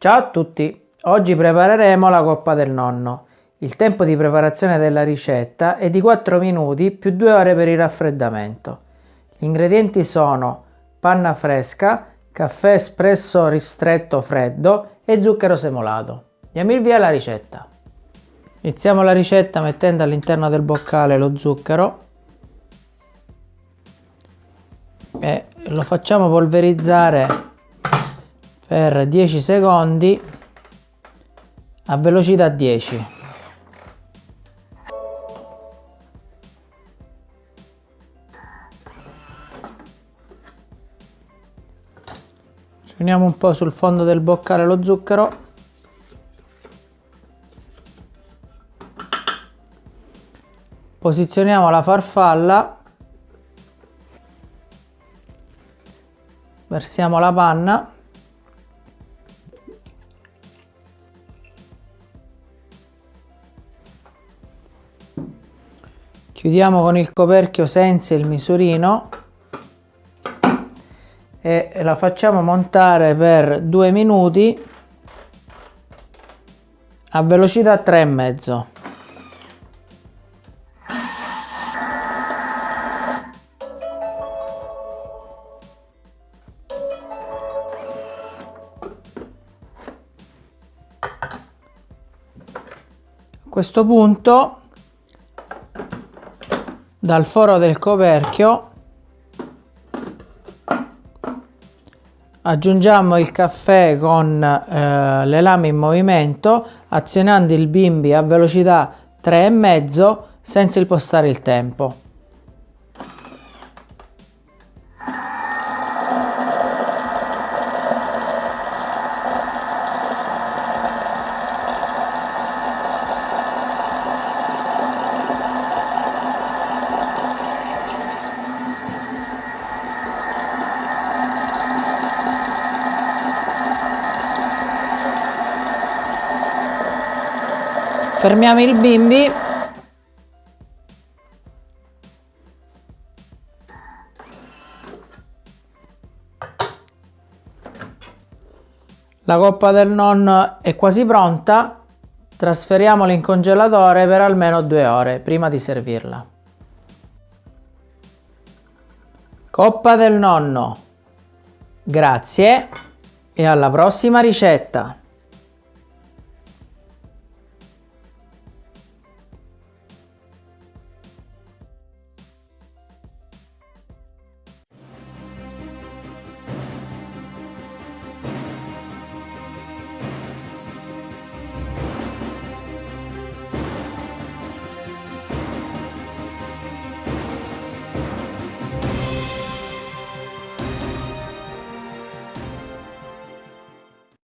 Ciao a tutti! Oggi prepareremo la coppa del nonno. Il tempo di preparazione della ricetta è di 4 minuti più 2 ore per il raffreddamento. Gli ingredienti sono panna fresca, caffè espresso ristretto freddo e zucchero semolato. Diamo il via alla ricetta. Iniziamo la ricetta mettendo all'interno del boccale lo zucchero e lo facciamo polverizzare per 10 secondi a velocità 10 uniamo un po' sul fondo del boccale lo zucchero. Posizioniamo la farfalla. Versiamo la panna chiudiamo con il coperchio senza il misurino e la facciamo montare per due minuti a velocità 3,5 a questo punto dal foro del coperchio aggiungiamo il caffè con eh, le lame in movimento azionando il bimbi a velocità 3,5 senza impostare il tempo. Fermiamo il bimbi. La coppa del nonno è quasi pronta. Trasferiamola in congelatore per almeno due ore prima di servirla. Coppa del nonno. Grazie e alla prossima ricetta